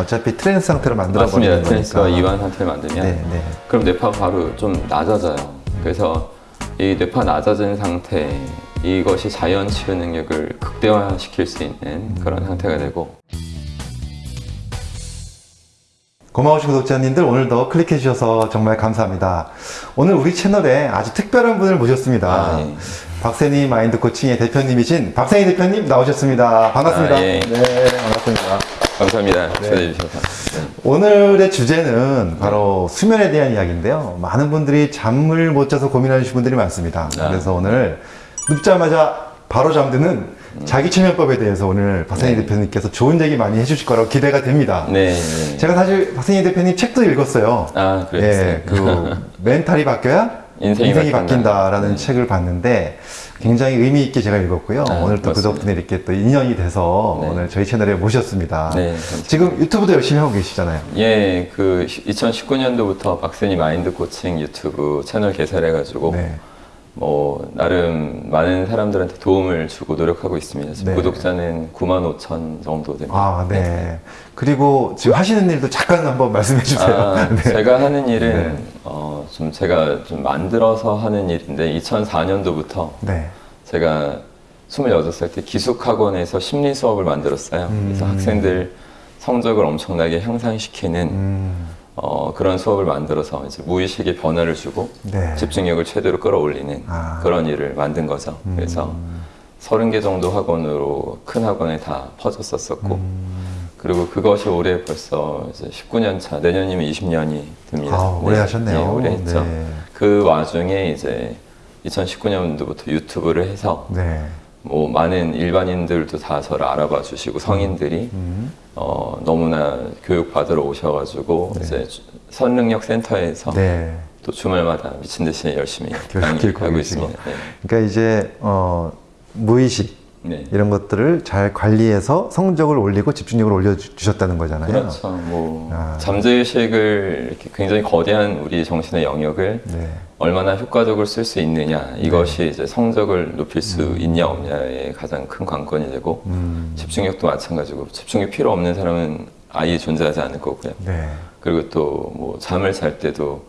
어차피 trance 상태로 만들어 맞습니다. 버리는 trance가 거니까. 이완 상태를 만들면 네, 네. 그럼 뇌파가 바로 좀 낮아져요. 그래서 이 뇌파 낮아진 상태 이것이 자연 치유 능력을 극대화시킬 수 있는 그런 상태가 되고 고마우신 구독자님들 오늘도 클릭해 주셔서 정말 감사합니다. 오늘 우리 채널에 아주 특별한 분을 모셨습니다. 아, 예. 박세니 마인드 코칭의 대표님이신 박세니 대표님 나오셨습니다. 반갑습니다. 아, 예. 네, 반갑습니다. 감사합니다. 네. 오늘의 주제는 바로 수면에 대한 이야기인데요. 많은 분들이 잠을 못 자서 고민하시는 분들이 많습니다. 아. 그래서 오늘 눕자마자 바로 잠드는 자기 최면법에 대해서 오늘 박세니 네. 대표님께서 좋은 얘기 많이 해주실 거라고 기대가 됩니다. 네. 네. 제가 사실 박세니 대표님 책도 읽었어요. 아, 그랬어요. 예, 그 멘탈이 바뀌어야 인생이 인생이, 바뀐다. 바뀐다 라는 네. 책을 봤는데 굉장히 의미 있게 제가 읽었고요. 아, 오늘 또그 맞습니다. 덕분에 이렇게 또 인연이 돼서 네. 오늘 저희 채널에 모셨습니다. 네. 지금 유튜브도 열심히 하고 계시잖아요. 예, 그 2019년도부터 박세니 마인드 코칭 유튜브 채널 개설해가지고 네. 뭐 나름 많은 사람들한테 도움을 주고 노력하고 있습니다. 지금 네. 구독자는 9만 5천 정도 됩니다. 아, 네. 그리고 지금 하시는 일도 잠깐 한번 말씀해 주세요. 아, 네. 제가 하는 일은 네. 어, 좀 제가 좀 만들어서 하는 일인데 2004년도부터 네. 제가 26살 때 기숙학원에서 심리 수업을 만들었어요. 그래서 음. 학생들 성적을 엄청나게 향상시키는 음, 어, 그런 수업을 만들어서 이제 무의식의 변화를 주고 네. 집중력을 최대로 끌어올리는 아. 그런 일을 만든 거죠. 그래서 음. 30개 정도 학원으로 큰 학원에 다 퍼졌었었고 음. 그리고 그것이 올해 벌써 이제 19년 차 내년이면 20년이 됩니다. 아, 오래 네, 하셨네요. 네, 오래 했죠. 네. 그 와중에 이제 2019년도부터 유튜브를 해서 네. 뭐 많은 일반인들도 다 저를 알아봐 주시고 성인들이 음. 어, 너무나 교육 받으러 오셔가지고 이제 주- 선능력 센터에서 네. 또 주말마다 미친 듯이 열심히 교육 강의하고 기획하고 계시고. 있습니다. 네. 그러니까 이제 어, 무의식 네. 이런 것들을 잘 관리해서 성적을 올리고 집중력을 올려주셨다는 거잖아요. 그렇죠. 뭐 아. 잠재의식을 이렇게 굉장히 거대한 우리 정신의 영역을 네. 얼마나 효과적으로 쓸 수 있느냐 이것이 이제 성적을 높일 수 음. 있냐 없냐의 가장 큰 관건이 되고 음. 집중력도 마찬가지고 집중력 필요 없는 사람은 아예 존재하지 않을 거고요. 네. 그리고 또 뭐 잠을 잘 때도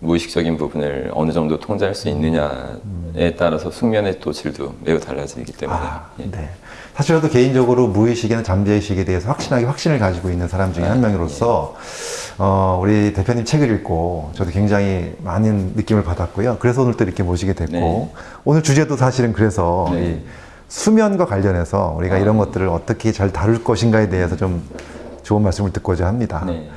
무의식적인 부분을 어느 정도 통제할 수 있느냐에 따라서 숙면의 또 질도 매우 달라지기 때문에 아, 예. 네. 사실 저도 개인적으로 무의식이나 잠재의식에 대해서 확신하게 확신을 가지고 있는 사람 중에 한 아, 명으로서 어, 우리 대표님 책을 읽고 저도 굉장히 많은 느낌을 받았고요. 그래서 오늘 또 이렇게 모시게 됐고 네. 오늘 주제도 사실은 그래서 네. 이 수면과 관련해서 우리가 아. 이런 것들을 어떻게 잘 다룰 것인가에 대해서 좀 좋은 말씀을 듣고자 합니다. 네.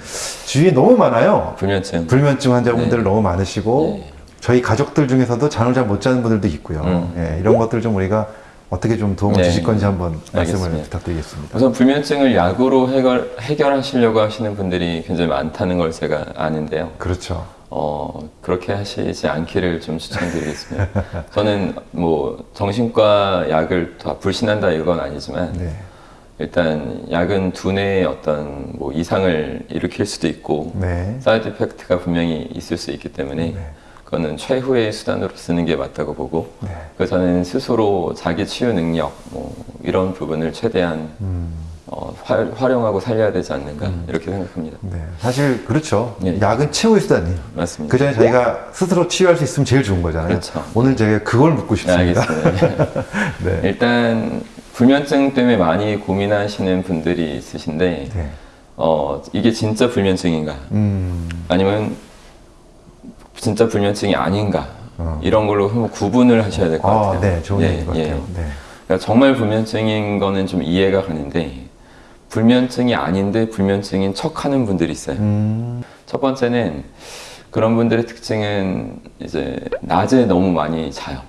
주위에 너무 많아요. 불면증 불면증 환자분들 네. 너무 많으시고 네. 저희 가족들 중에서도 잠을 잘 못 자는 분들도 있고요. 음. 예, 이런 것들 좀 우리가 어떻게 좀 도움을 네. 주실 건지 한번 말씀을 알겠습니다. 부탁드리겠습니다. 우선 불면증을 약으로 해결, 해결하시려고 하시는 분들이 굉장히 많다는 걸 제가 아는데요. 그렇죠. 어, 그렇게 하시지 않기를 좀 추천드리겠습니다. 저는 뭐 정신과 약을 다 불신한다 이건 아니지만 네. 일단 약은 두뇌의 어떤 뭐 이상을 일으킬 수도 있고 네. side effect가 분명히 있을 수 있기 때문에 네. 그거는 최후의 수단으로 쓰는 게 맞다고 보고 네. 그래서 저는 스스로 자기 치유 능력 뭐 이런 부분을 최대한 음, 어, 활, 활용하고 살려야 되지 않는가 이렇게 생각합니다. 네. 사실 그렇죠. 네. 약은 치유의 수단이에요. 맞습니다. 그 전에 자기가 스스로 치유할 수 있으면 제일 좋은 거잖아요. 그렇죠. 오늘 제가 그걸 묻고 네, 싶습니다. 알겠습니다. 네. 일단 불면증 때문에 많이 고민하시는 분들이 있으신데 네. 어, 이게 진짜 불면증인가 음, 아니면 진짜 불면증이 아닌가 어. 이런 걸로 한번 구분을 하셔야 될것 아, 같아요. 네. 좋은 예, 것 예. 같아요. 네. 그러니까 정말 불면증인 거는 좀 이해가 가는데 불면증이 아닌데 불면증인 척하는 분들이 있어요. 음, 첫 번째는 그런 분들의 특징은 이제 낮에 너무 많이 자요.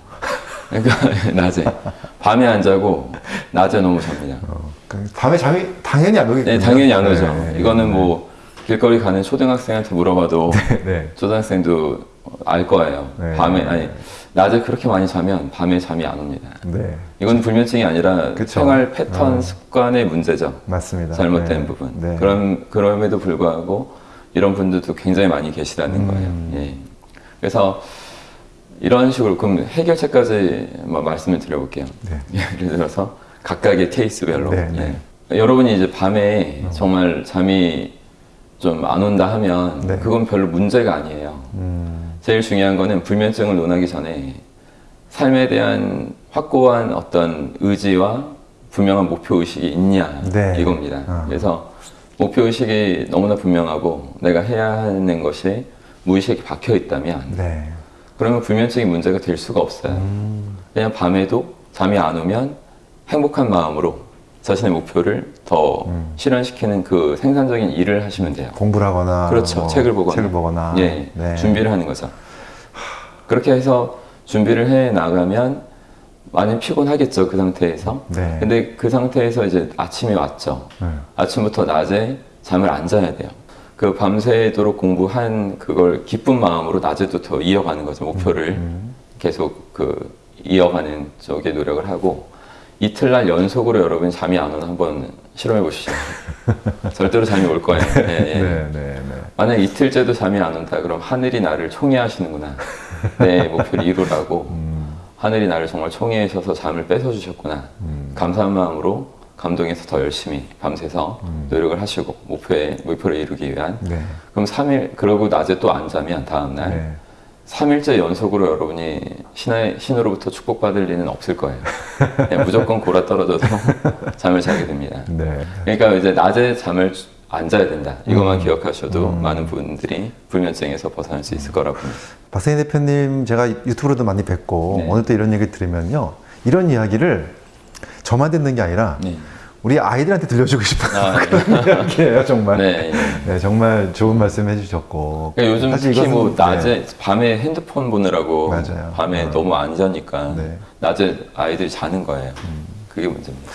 그러니까 낮에 밤에 안 자고 낮에 너무 잡니다. 어, 그 밤에 잠이 당연히 안 오겠군요. 네, 당연히 안 오죠. 네, 이거는 뭐 길거리 가는 초등학생한테 물어봐도 네. 초등학생도 알 거예요. 네. 밤에 아니 낮에 그렇게 많이 자면 밤에 잠이 안 옵니다. 네. 이건 불면증이 아니라 그쵸. 생활 패턴 어. 습관의 문제죠. 맞습니다. 잘못된 네. 부분. 네. 그럼 그럼에도 불구하고 이런 분들도 굉장히 많이 계시다는 음. 거예요. 예. 그래서 이런 식으로 그럼 해결책까지 마- 말씀을 드려볼게요. 네. 예를 들어서 각각의 케이스별로. 네, 네. 예. 여러분이 이제 밤에 정말 잠이 좀 안 온다 하면 네. 그건 별로 문제가 아니에요. 음, 제일 중요한 거는 불면증을 논하기 전에 삶에 대한 확고한 어떤 의지와 분명한 목표 의식이 있냐 네. 이겁니다. 아. 그래서 목표 의식이 너무나 분명하고 내가 해야 하는 것이 무의식에 박혀 있다면 네. 그러면 불면증이 문제가 될 수가 없어요. 음, 그냥 밤에도 잠이 안 오면 행복한 마음으로 자신의 목표를 더 음. 실현시키는 그 생산적인 일을 하시면 돼요. 공부를 하거나 그렇죠. 뭐 책을 보거나. 책을 보거나 예, 네. 준비를 하는 거죠. 그렇게 해서 준비를 해 나가면 많이 피곤하겠죠. 그 상태에서. 네. 근데 그 상태에서 이제 아침이 왔죠. 네. 아침부터 낮에 잠을 안 자야 돼요. 그 밤새도록 공부한 그걸 기쁜 마음으로 낮에도 더 이어가는 거죠. 목표를 음. 계속 그 이어가는 쪽에 노력을 하고 이틀날 연속으로 여러분 잠이 안 오는 한번 실험해 보시죠. 절대로 잠이 올 거예요. 예, 예. 네, 네, 네. 만약 이틀째도 잠이 안 온다 그럼 하늘이 나를 총애하시는구나 내 목표를 이루라고 음, 하늘이 나를 정말 총애하셔서 잠을 뺏어 주셨구나 음. 감사한 마음으로 감동해서 더 열심히 밤새서 노력을 하시고 목표에 목표를 이루기 위한 네. 그럼 3일 그러고 낮에 또 안 자면 다음 날 네. 3일째 연속으로 여러분이 신의, 신으로부터 축복받을 일은 없을 거예요 그냥 무조건 골아 떨어져서 잠을 자게 됩니다 네. 그러니까 이제 낮에 잠을 안 자야 된다. 이것만 음. 기억하셔도 많은 분들이 불면증에서 벗어날 수 있을 거라고 봅니다. 박세희 대표님 제가 유튜브로도 많이 뵙고 네. 오늘 또 이런 얘기 들으면요 이런 이야기를 저만 듣는 게 아니라 네. 우리 아이들한테 들려주고 싶은 아, 네. 그런 이야기예요 정말 네. 네, 정말 좋은 말씀 해주셨고 그러니까 요즘 사실 특히 뭐 낮에 네. 밤에 핸드폰 보느라고 맞아요. 밤에 어. 너무 안 자니까 네. 음. 낮에 아이들이 자는 거예요. 그게 문제입니다.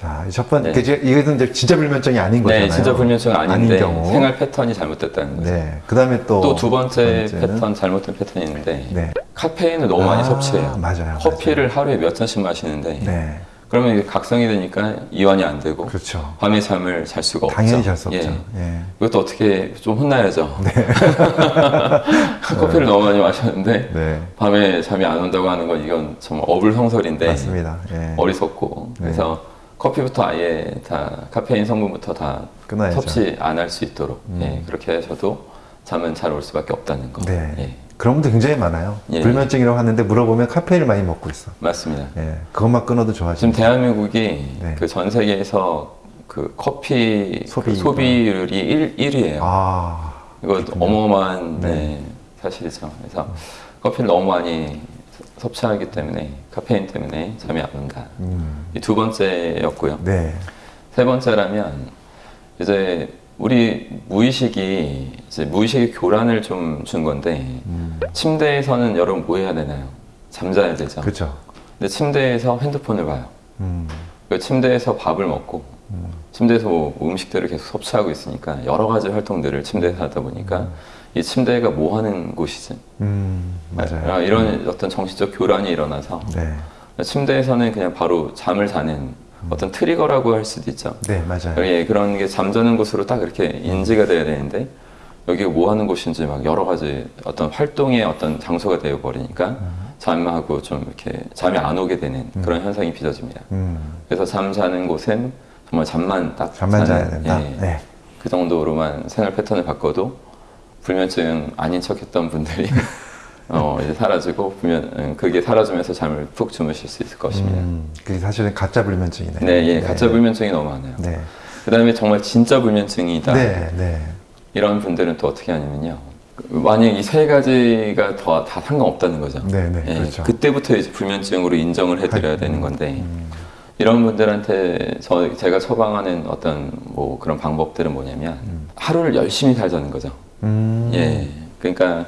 자, 첫 번째, 네. 그 이것은 이제 진짜 불면증이 아닌 거잖아요. 네, 진짜 불면증 아닌데 아닌 경우. 생활 패턴이 잘못됐다는 거죠. 네. 그 다음에 또. 또 두 번째 번째는- 패턴 잘못된 패턴이 있는데 네. 카페인을 너무 많이 아, 섭취해요. 맞아요, 커피를 하루에 몇 잔씩 마시는데 네. 그러면 각성이 되니까 이완이 안 되고 그렇죠. 밤에 잠을 잘 수가 없죠. 당연히 잘 수 없죠. 예. 예. 이것도 어떻게 좀 혼나야죠. 네. 커피를 너무 많이 마셨는데 네. 밤에 잠이 안 온다고 하는 건 이건 정말 어불성설인데 맞습니다. 예. 어리석고 네. 그래서 커피부터 아예 다 카페인 성분부터 다 끊어야죠. 음. 섭취 안 할 수 있도록 예, 그렇게 하셔도 잠은 잘 올 수밖에 없다는 거. 네. 예, 그런 분들 굉장히 많아요. 예. 불면증이라고 하는데 물어보면 카페인을 많이 먹고 있어. 맞습니다. 예. 그것만 끊어도 좋아지 지금 대한민국이 네. 그전 세계에서 그 커피 소비. 그 소비율이 1, 1위예요. 아. 이거 어마어마한 네. 네, 사실이죠. 그래서 커피를 너무 많이 섭취하기 때문에 카페인 때문에 잠이 안 온다. 음. 이두 번째였고요. 네. 세 번째라면 이제 우리 무의식이 이제 무의식의 교란을 좀 준 건데 음. 침대에서는 여러분 뭐 해야 되나요? 잠자야 되죠. 그렇죠. 근데 침대에서 핸드폰을 봐요. 음. 그 침대에서 밥을 먹고 음. 침대에서 뭐 음식들을 계속 섭취하고 있으니까 여러 가지 활동들을 침대에서 하다 보니까 이 침대가 뭐 하는 곳이지? 음. 맞아요. 아, 이런 어떤 정신적 교란이 일어나서 네. 침대에서는 그냥 바로 잠을 자는 어떤 트리거라고 할 수도 있죠. 네, 맞아요. 예, 그런 게 잠자는 곳으로 딱 이렇게 인지가 돼야 되는데 여기가 뭐 하는 곳인지 막 여러 가지 어떤 활동의 어떤 장소가 되어 버리니까 잠하고 좀 이렇게 잠이 안 오게 되는 그런 현상이 빚어집니다. 음. 그래서 잠 자는 곳은 정말 잠만 딱 잠만 자야 된다. 예, 네. 그 정도로만 생활 패턴을 바꿔도 불면증 아닌 척했던 분들이 어, 이제 사라지고 불면 음, 그게 사라지면서 잠을 푹 주무실 수 있을 것입니다. 음. 그게 사실은 가짜 불면증이네. 네, 예, 가짜 불면증이 너무 많아요. 네. 그다음에 정말 진짜 불면증이다. 네, 네. 이런 분들은 또 어떻게 하냐면요. 만약 이 세 가지가 더 다 상관없다는 거죠. 네, 네, 예, 그렇죠. 그때부터 이제 불면증으로 인정을 해드려야 되는 건데 이런 분들한테 저 제가 처방하는 어떤 뭐 그런 방법들은 뭐냐면 하루를 열심히 살자는 거죠. 음. 예, 그러니까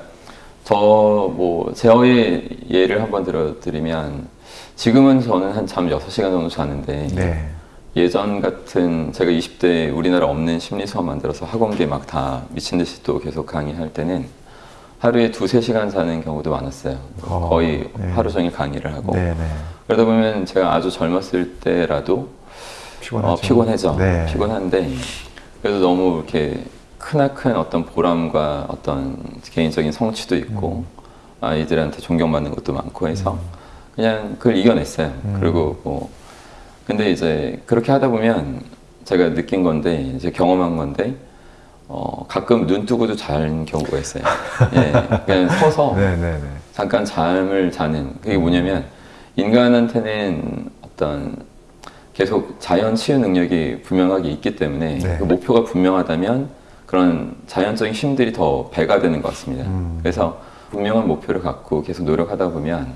저뭐 제어의 예를 한번 들어드리면 지금은 저는 한 잠 6시간 정도 자는데 네. 예전 같은 제가 20대 우리나라 없는 심리 수업 만들어서 학원계 막 다 미친 듯이 또 계속 강의할 때는 하루에 두세 시간 자는 경우도 많았어요. 어, 거의 네. 하루 종일 강의를 하고. 네, 네. 그러다 보면 제가 아주 젊었을 때라도 피곤하죠. 어, 피곤해져. 네. 피곤한데 그래도 너무 이렇게 크나큰 어떤 보람과 어떤 개인적인 성취도 있고 음. 아이들한테 존경받는 것도 많고 해서 그냥 그걸 이겨냈어요. 음. 그리고 뭐 근데 이제 그렇게 하다 보면 제가 느낀 건데 이제 경험한 건데 어, 가끔 눈 뜨고도 자는 경우가 있어요. 예, 그냥 서서. 잠깐 잠을 자는 그게 뭐냐면 인간한테는 어떤 계속 자연 치유 능력이 분명하게 있기 때문에 네. 그 목표가 분명하다면 그런 자연적인 힘들이 더 배가 되는 것 같습니다. 음. 그래서 분명한 목표를 갖고 계속 노력하다 보면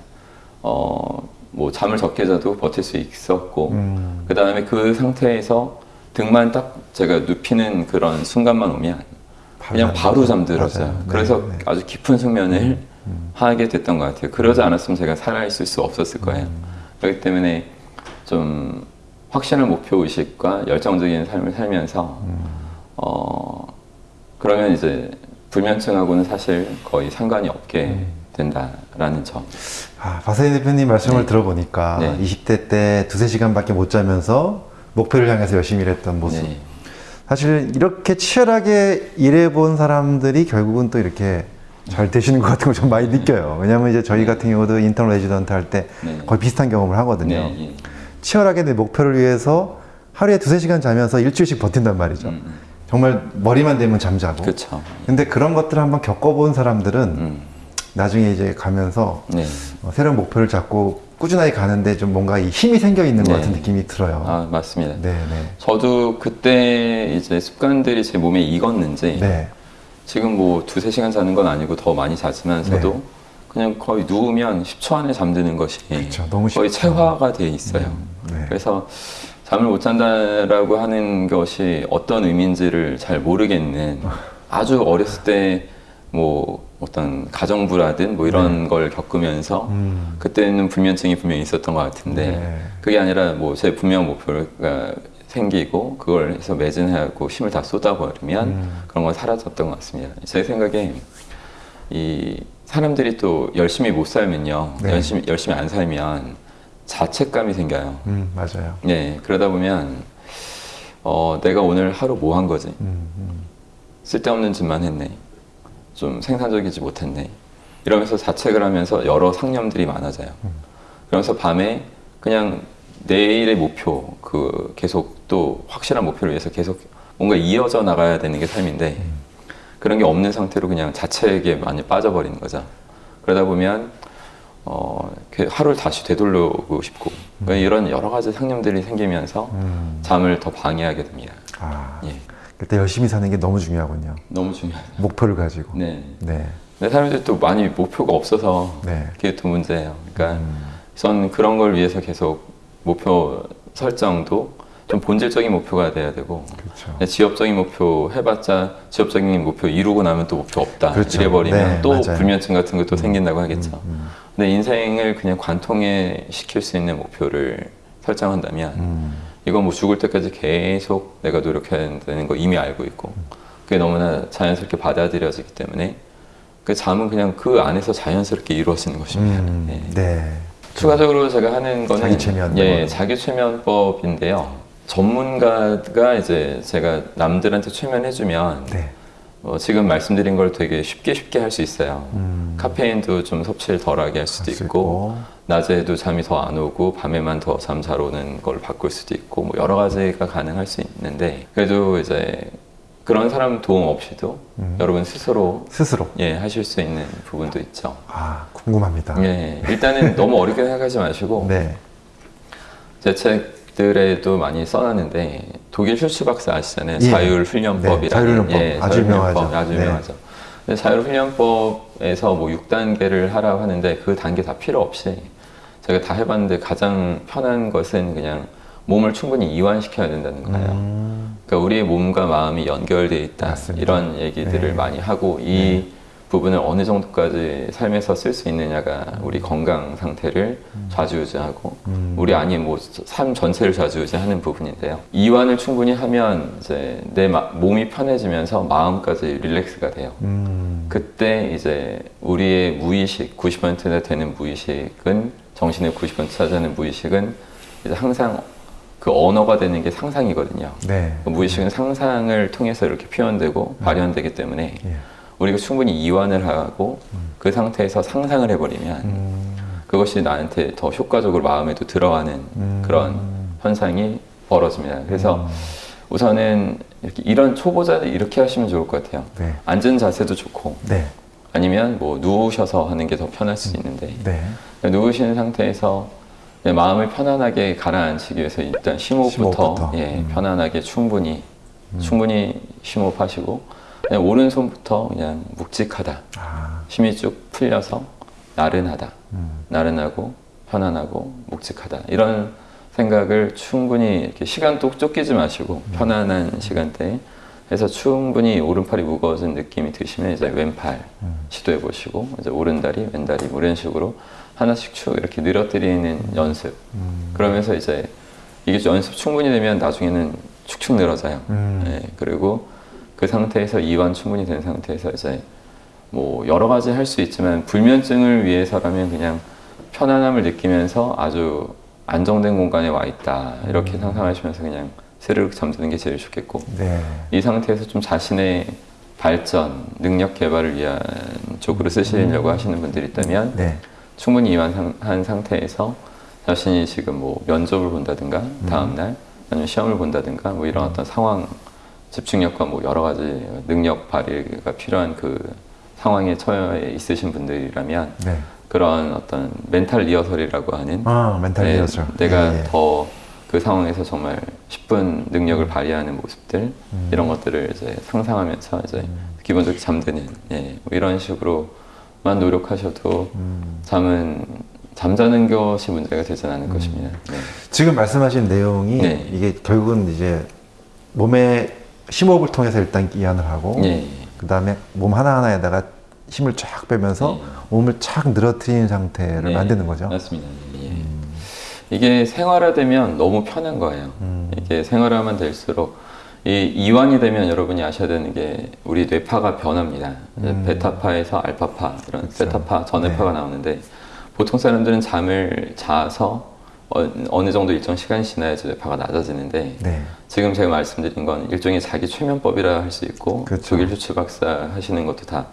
어, 뭐 잠을 적게 자도 버틸 수 있었고 음. 그 다음에 그 상태에서 등만 딱 제가 눕히는 그런 순간만 오면 그냥 바로 잠들었어요. 맞아요. 네, 그래서 네. 아주 깊은 숙면을 하게 됐던 것 같아요. 그러지 않았으면 제가 살아있을 수 없었을 거예요. 그렇기 때문에 좀 확실한 목표 의식과 열정적인 삶을 살면서 어 그러면 이제 불면증하고는 사실 거의 상관이 없게 된다라는 점. 아, 박사님 대표님 말씀을 네. 들어보니까 네. 20대 때 두세 시간밖에 못 자면서 목표를 향해서 열심히 일했던 모습. 네. 사실 이렇게 치열하게 일해본 사람들이 결국은 또 이렇게 잘 되시는 것 같은 걸 좀 많이 느껴요. 왜냐하면 이제 저희 같은 경우도 인턴 레지던트 할때 네. 거의 비슷한 경험을 하거든요. 네, 예. 치열하게 내 목표를 위해서 하루에 두세 시간 자면서 일주일씩 버틴단 말이죠. 음, 음. 정말 머리만 대면 잠자고. 그렇죠. 근데 그런 것들을 한번 겪어본 사람들은 음. 나중에 이제 가면서 네. 어, 새로운 목표를 잡고 꾸준하게 가는데 좀 뭔가 이 힘이 생겨 있는 것 네. 같은 느낌이 들어요. 아 맞습니다. 네, 네. 저도 그때 이제 습관들이 제 몸에 익었는지 네. 지금 뭐 두세 시간 자는 건 아니고 더 많이 자지만서도 네. 그냥 거의 누우면 10초 안에 잠드는 것이 그쵸, 너무 거의. 체화가 돼 있어요. 네. 그래서 잠을 못 잔다라고 하는 것이 어떤 의미인지를 잘 모르겠는 아주 어렸을 때 뭐 어떤 가정부라든 뭐 이런 걸 겪으면서 네. 음. 그때는 불면증이 분명히 있었던 것 같은데 네. 그게 아니라 뭐 제 분명 목표가 생기고 그걸 해서 매진하고 힘을 다 쏟아버리면 음. 그런 건 사라졌던 것 같습니다. 제 생각에 이 사람들이 또 열심히 못 살면요, 네. 열심히 열심히 안 살면 자책감이 생겨요. 음, 맞아요. 네, 그러다 보면 어, 내가 오늘 하루 뭐 한 거지? 음, 음. 쓸데없는 짓만 했네. 좀 생산적이지 못했네. 이러면서 자책을 하면서 여러 상념들이 많아져요. 그러면서 밤에 그냥 내일의 목표, 그 계속 또 확실한 목표를 위해서 계속 뭔가 이어져 나가야 되는 게 삶인데 그런 게 없는 상태로 그냥 자책에 많이 빠져버리는 거죠. 그러다 보면 어, 이렇게 하루를 다시 되돌려보고 싶고 그러니까 이런 여러 가지 상념들이 생기면서 음. 잠을 더 방해하게 됩니다. 아, 예, 그때 열심히 사는 게 너무 중요하군요. 너무 중요하죠. 목표를 가지고. 네. 네. 근데 사람들이 또 많이 목표가 없어서 네. 그게 또 문제예요. 그러니까 음. 전 그런 걸 위해서 계속 목표 설정도 좀 본질적인 목표가 돼야 되고 그렇죠. 그냥 지엽적인 목표 해봤자 지엽적인 목표 이루고 나면 또 목표 없다 그렇죠. 이래버리면 네, 또 맞아요. 불면증 같은 것도 생긴다고 하겠죠. 음, 근데 인생을 그냥 관통해 시킬 수 있는 목표를 설정한다면 음. 이건 뭐 죽을 때까지 계속 내가 노력해야 되는 거 이미 알고 있고 그게 너무나 자연스럽게 받아들여지기 때문에 그 잠은 그냥 그 안에서 자연스럽게 이루어지는 것입니다. 음, 예. 네. 추가적으로 제가 하는 거는 자기. 예, 자기 최면법인데요. 전문가가 이제 제가 남들한테 최면해주면 네. 어, 지금 말씀드린 걸 되게 쉽게 쉽게 할 수 있어요. 음. 카페인도 좀 섭취를 덜하게 할 수도 할수 있고, 낮에도 잠이 더 안 오고 밤에만 더 잠 잘 오는 걸 바꿀 수도 있고 뭐 여러 가지가 가능할 수 있는데 그래도 이제 그런 사람 도움 없이도 음. 여러분 스스로 스스로. 예 하실 수 있는 부분도 있죠. 아, 궁금합니다. 예 일단은 너무 어렵게 생각하지 마시고 네. 제책 들에도 많이 써놨는데 독일 슈츠 박사 아시잖아요. 예. 자율훈련법이라는 네, 자율훈련법. 아주. 유명하죠. 아주 네. 유명하죠. 자율훈련법에서 뭐 6단계를 하라고 하는데 그 단계 다 필요 없이 제가 다 해봤는데 가장 편한 것은 그냥 몸을 충분히 이완시켜야 된다는 거예요. 음. 그러니까 우리의 몸과 마음이 연결되어 있다 맞습니다. 이런 얘기들을 네. 많이 하고 이 부분을 어느 정도까지 삶에서 쓸 수 있느냐가 우리 건강 상태를 좌지우지하고 음. 우리 아니 뭐삶 전체를 좌지우지하는 부분인데요. 이완을 충분히 하면 이제 내 마- 몸이 편해지면서 마음까지 릴렉스가 돼요. 음. 그때 이제 우리의 무의식 90%나 되는 무의식은 정신의 90% 차지하는 무의식은 이제 항상 그 언어가 되는 게 상상이거든요. 네. 그 무의식은 상상을 통해서 이렇게 표현되고 발현되기 때문에 예. 우리가 충분히 이완을 하고 그 상태에서 상상을 해버리면 음. 그것이 나한테 더 효과적으로 마음에도 들어가는 음. 그런 현상이 벌어집니다. 그래서 우선은 이렇게 이런 초보자들 이렇게 하시면 좋을 것 같아요. 네. 앉은 자세도 좋고 네. 아니면 뭐 누우셔서 하는 게 더 편할 수 있는데 네. 누우시는 상태에서 그냥 마음을 편안하게 가라앉히기 위해서 일단 심호흡부터, 심호흡부터. 예, 음. 편안하게 충분히 충분히 심호흡하시고 오른손부터 그냥 묵직하다 아, 힘이 쭉 풀려서 나른하다 음. 나른하고 편안하고 묵직하다 이런 생각을 충분히 이렇게 시간도 쫓기지 마시고 음. 편안한 시간대에 해서 충분히 오른팔이 무거워진 느낌이 드시면 이제 왼팔 음. 시도해 보시고 이제 오른다리 왼다리 뭐 이런 식으로 하나씩 쭉 이렇게 늘어뜨리는 연습 음. 그러면서 이제 이게 연습 충분히 되면 나중에는 축축 늘어져요 음. 예, 그리고 그 상태에서 이완 충분히 된 상태에서 이제 뭐 여러 가지 할 수 있지만 불면증을 위해서라면 그냥 편안함을 느끼면서 아주 안정된 공간에 와 있다. 이렇게 상상하시면서 그냥 스르륵 잠드는 게 제일 좋겠고 네. 이 상태에서 좀 자신의 발전, 능력 개발을 위한 쪽으로 쓰시려고 하시는 분들이 있다면 네. 충분히 이완한 상태에서 자신이 지금 뭐 면접을 본다든가 다음날 아니면 시험을 본다든가 뭐 이런 어떤 상황 집중력과 뭐 여러 가지 능력 발휘가 필요한 그 상황에 처해 있으신 분들이라면 네. 그런 어떤 멘탈 리허설이라고 하는 아, 멘탈 네, 리허설. 내가 예, 예. 더그 상황에서 정말 10분 능력을 발휘하는 모습들 음. 이런 것들을 이제 상상하면서 이제 기본적으로 잠드는 예, 뭐 이런 식으로만 노력하셔도 음. 잠은 잠자는 것이 문제가 되진 않을 것입니다. 네. 지금 말씀하신 내용이 네. 이게 결국은 이제 몸의 심호흡을 통해서 일단 이완을 하고 예. 그 다음에 몸 하나하나에다가 힘을 쫙 빼면서 네. 몸을 착 늘어뜨리는 상태를 네, 만드는 거죠. 맞습니다. 예. 이게 생활화되면 너무 편한 거예요. 음. 이게 생활화만 될수록 이 이완이 되면 여러분이 아셔야 되는 게 우리 뇌파가 변합니다. 음. 베타파에서 알파파 이런 그렇죠. 베타파 전해파가 네. 나오는데 보통 사람들은 잠을 자서 어, 어느 정도 일정 시간이 지나야지 뇌파가 낮아지는데 네. 지금 제가 말씀드린 건 일종의 자기 최면법이라 할 수 있고 그렇죠. 조길 휴츠 박사 하시는 것도 다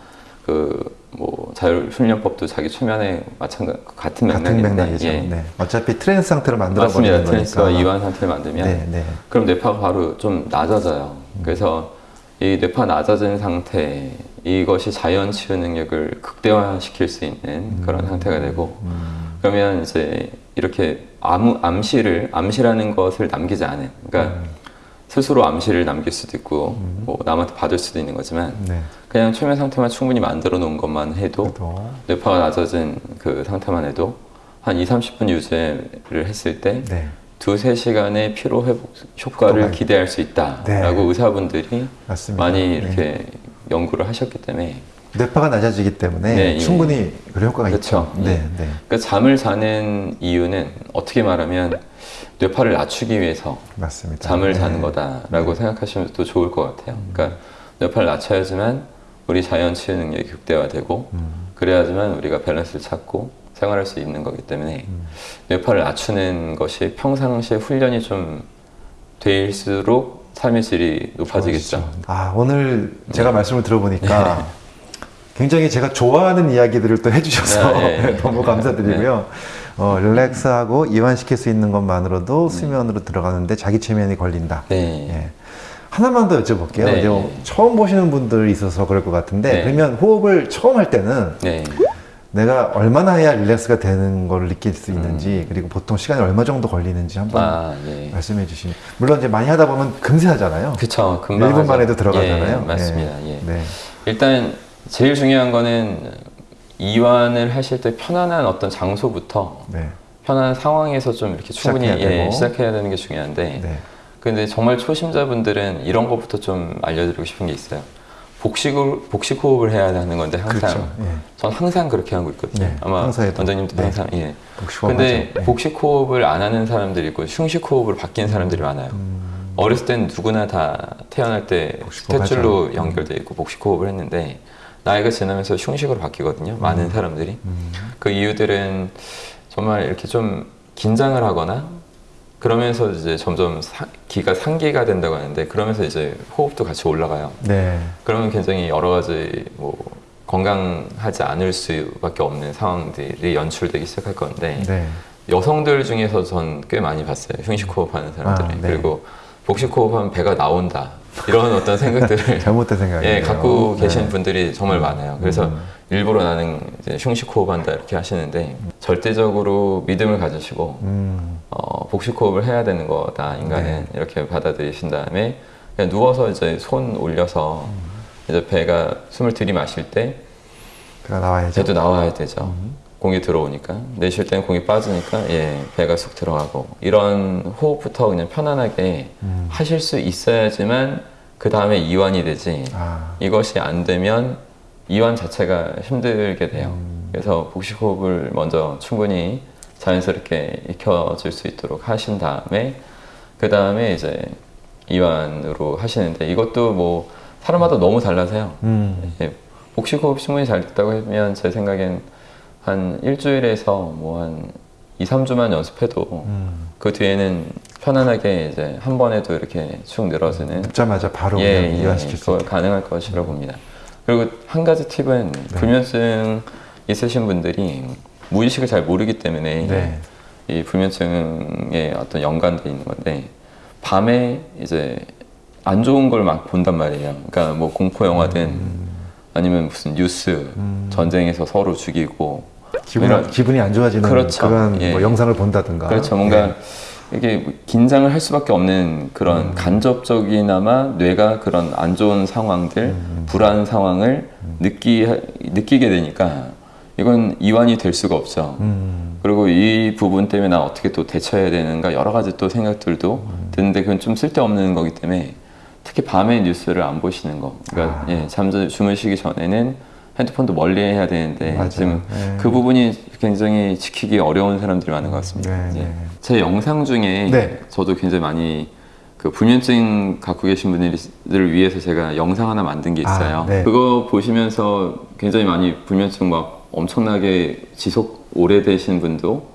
그 뭐 자율 훈련법도 자기 최면에 마찬가지 같은 같은 맥락인데 맥락이죠. 예. 네. 어차피 trance 상태를 만들어 맞습니다. 버리는 trance와 거니까. 이완 상태를 만들면 네, 네. 그럼 뇌파가 바로 좀 낮아져요. 그래서 이 뇌파 낮아진 상태 이것이 자연 치유 능력을 극대화시킬 수 있는 그런 상태가 되고 음. 그러면 이제 이렇게 아무 암시를 암시라는 것을 남기지 않은 그러니까 스스로 암시를 남길 수도 있고 뭐 남한테 받을 수도 있는 거지만 네. 그냥 최면 상태만 충분히 만들어 놓은 것만 해도 그래도 뇌파가 낮아진 그 상태만 해도 한 2, 30분 유지를 했을 때 네. 두세 시간의 피로 회복 효과를 기대할 수 있다라고 네. 의사분들이 맞습니다. 많이 네. 이렇게 연구를 하셨기 때문에 뇌파가 낮아지기 때문에 네, 예. 충분히 그런 효과가 그렇죠. 있죠. 네, 예. 네. 그러니까 잠을 자는 이유는 어떻게 말하면 뇌파를 낮추기 위해서 맞습니다. 잠을 네. 자는 거다라고 생각하시면 또 좋을 것 같아요. 그러니까 뇌파를 낮춰야지만 우리 자연 치유 능력이 극대화되고 음. 그래야지만 우리가 밸런스를 찾고 생활할 수 있는 거기 때문에 음. 뇌파를 낮추는 것이 평상시에 훈련이 좀 될수록 삶의 질이 높아지겠죠. 좋아지죠. 아 오늘 제가 네. 말씀을 들어보니까 굉장히 제가 좋아하는 이야기들을 또 해주셔서 네, 네. 너무 감사드리고요. 어, 릴렉스하고 이완시킬 수 있는 것만으로도 수면으로 들어가는데 자기 최면이 걸린다. 네. 예. 하나만 더 여쭤볼게요. 네. 이제 처음 보시는 분들이 있어서 그럴 것 같은데 네. 그러면 호흡을 처음 할 때는 네. 내가 얼마나 해야 릴렉스가 되는 걸 느낄 수 있는지 그리고 보통 시간이 얼마 정도 걸리는지 한번 음. 아, 예. 말씀해 주시면 물론 이제 많이 하다 보면 금세 하잖아요. 그쵸. 금방 1분 하죠. 만에도 들어가잖아요. 예, 맞습니다. 예. 네. 일단 제일 중요한 거는 이완을 하실 때 편안한 어떤 장소부터 네. 편안한 상황에서 좀 이렇게 충분히 시작해야 예. 시작해야 되는 게 중요한데 네. 근데 정말 초심자분들은 이런 것부터 좀 알려드리고 싶은 게 있어요. 복식을 복식 호흡을 해야 하는 건데 항상 그렇죠. 예. 전 항상 그렇게 하고 있거든요. 네, 아마. 원장님도 네. 항상 예. 복식 근데. 네. 복식 호흡을 안 하는 사람들이 있고 흉식 호흡을 바뀌는 사람들이 많아요. 음, 어렸을 땐 누구나 다 태어날 때 복식 호흡 탯줄로 하죠. 연결돼 있고 복식 호흡을 했는데 나이가 지나면서 흉식으로 바뀌거든요. 많은 사람들이 음, 그 이유들은 정말 이렇게 좀 긴장을 하거나 그러면서 이제 점점 사- 기가 상기가 된다고 하는데 그러면서 이제 호흡도 같이 올라가요. 네. 그러면 굉장히 여러 가지 뭐 건강하지 않을 수밖에 없는 상황들이 연출되기 시작할 건데 네. 여성들 중에서 전 꽤 많이 봤어요. 흉식 호흡하는 사람들을. 아, 네. 그리고 복식호흡 하면 배가 나온다. 이런 어떤 생각들을 잘못된 생각이에요. 예, 갖고 네. 계신 분들이 정말 많아요. 그래서 일부러 나는 이제 흉식 호흡한다 이렇게 하시는데 절대적으로 믿음을 가지시고 음, 어, 복식 호흡을 해야 되는 거다 인간은 네. 이렇게 받아들이신 다음에 그냥 누워서 이제 손 올려서 이제 배가 숨을 들이마실 때 배가 나와야죠. 배도 나와야 되죠. 공이 들어오니까 내쉴 때는 공이 빠지니까 예 배가 쑥 들어가고 이런 호흡부터 그냥 편안하게 음. 하실 수 있어야지만 그 다음에 이완이 되지 아, 이것이 안 되면 이완 자체가 힘들게 돼요. 그래서 복식 호흡을 먼저 충분히 자연스럽게 익혀질 수 있도록 하신 다음에 그 다음에 이제 이완으로 하시는데 이것도 뭐 사람마다 너무 달라서요. 음, 예, 복식 호흡 충분히 잘 됐다고 하면 제 생각엔 한 일주일에서 뭐 한 2, 3주만 연습해도 음. 그 뒤에는 편안하게 이제 한 번에도 이렇게 축 늘어지는 눕자마자 바로 예, 예, 이완시킬 수 있게. 가능할 것이라고 봅니다. 그리고 한 가지 팁은 네. 불면증 있으신 분들이 무의식을 잘 모르기 때문에 네. 이 불면증에 어떤 연관돼 있는 건데 밤에 이제 안 좋은 걸 막 본단 말이에요. 그러니까 뭐 공포 영화든 음. 아니면 무슨 뉴스 전쟁에서 서로 죽이고 기분이, 이런- 기분이 안 좋아지는 그렇죠. 그런 예. 뭐 영상을 본다든가. 그렇죠. 뭔가 예. 이게 긴장을 할 수밖에 없는 그런 음. 간접적이나마 뇌가 그런 안 좋은 상황들, 음. 불안 상황을 느끼, 느끼게 되니까 이건 이완이 될 수가 없죠. 음, 그리고 이 부분 때문에 나 어떻게 또 대처해야 되는가 여러 가지 또 생각들도 음. 드는데 그건 좀 쓸데없는 거기 때문에 특히 밤에 뉴스를 안 보시는 거. 그러니까 아. 예, 잠들 주무시기 전에는 핸드폰도 멀리 해야 되는데 맞아요. 지금 네. 그 부분이 굉장히 지키기 어려운 사람들이 많은 것 같습니다. 네, 예. 네. 제 영상 중에 네. 저도 굉장히 많이 그 불면증 갖고 계신 분들을 위해서 제가 영상 하나 만든 게 있어요. 아, 네. 그거 보시면서 굉장히 많이 불면증 막 엄청나게 지속 오래되신 분도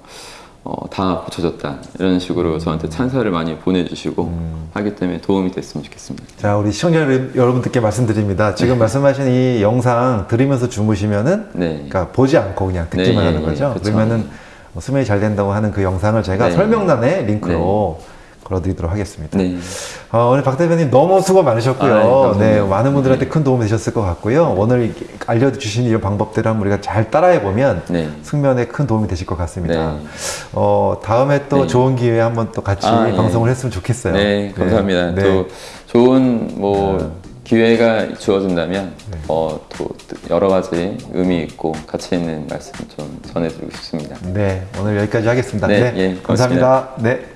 어, 다 고쳐졌다 이런 식으로 저한테 찬사를 많이 보내주시고 음. 하기 때문에 도움이 됐으면 좋겠습니다. 자, 우리 시청자 여러분들께 말씀드립니다. 지금 말씀하신 이 영상 들으면서 주무시면은 네. 그러니까 보지 않고 그냥 듣기만 네, 하는 예, 거죠. 예, 그쵸. 그러면은 수면이 잘 된다고 하는 그 영상을 제가 네. 설명란에 링크로 걸어드리도록 하겠습니다. 네. 어, 오늘 박 대표님 너무 수고 많으셨고요. 아, 네, 감사합니다. 네, 많은 분들한테 큰 도움이 되셨을 것 같고요. 오늘 알려주신 이런 방법들을 한번 우리가 잘 따라해 보면 네. 숙면에 큰 도움이 되실 것 같습니다. 네. 어, 다음에 또 네. 좋은 기회에 한번 또 같이 아, 예. 방송을 했으면 좋겠어요. 네, 감사합니다. 네. 또 좋은 뭐 기회가 주어진다면 어, 또 여러 가지 의미 있고 가치 있는 말씀 좀 전해드리고 싶습니다. 네, 오늘 여기까지 하겠습니다. 네, 네, 예, 감사합니다. 네.